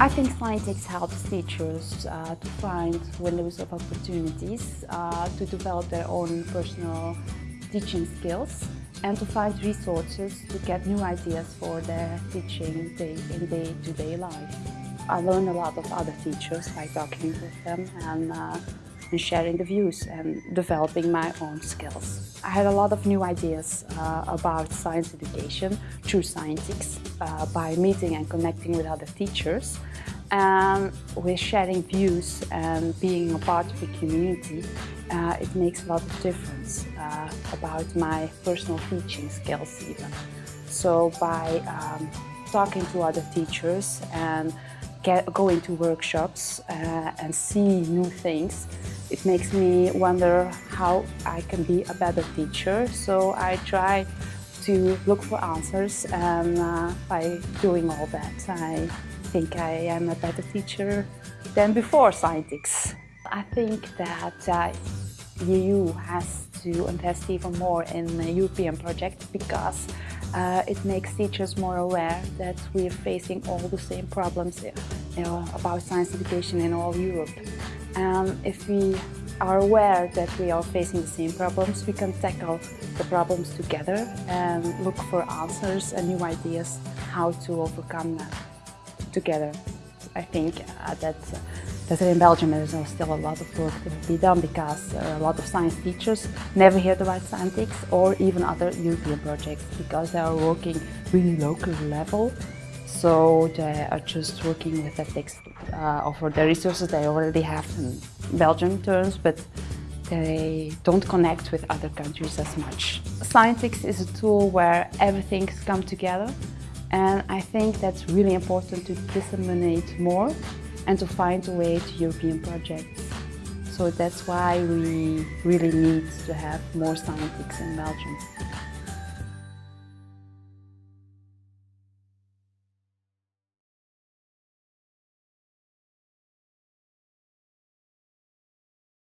I think Scientix helps teachers uh, to find windows of opportunities uh, to develop their own personal teaching skills and to find resources to get new ideas for their teaching day in day-to-day -day life. I learn a lot of other teachers by talking with them and uh, and sharing the views and developing my own skills. I had a lot of new ideas uh, about science education through Scientix uh, by meeting and connecting with other teachers and with sharing views and being a part of the community, uh, it makes a lot of difference uh, about my personal teaching skills even. So by um, talking to other teachers and get, going to workshops uh, and see new things, it makes me wonder how I can be a better teacher. So I try to look for answers and uh, by doing all that I think I am a better teacher than before Scientix. I think that uh, EU has to invest even more in the European project because uh, it makes teachers more aware that we are facing all the same problems about science education in all Europe. And if we are aware that we are facing the same problems, we can tackle the problems together and look for answers and new ideas how to overcome them together. I think uh, that, uh, that in Belgium there's still a lot of work to be done because a lot of science teachers never heard about Scientix or even other European projects because they are working really local level so they are just working with the text uh, the resources they already have in Belgian terms, but they don't connect with other countries as much. Scientix is a tool where everything's come together and I think that's really important to disseminate more and to find a way to European projects. So that's why we really need to have more Scientix in Belgium.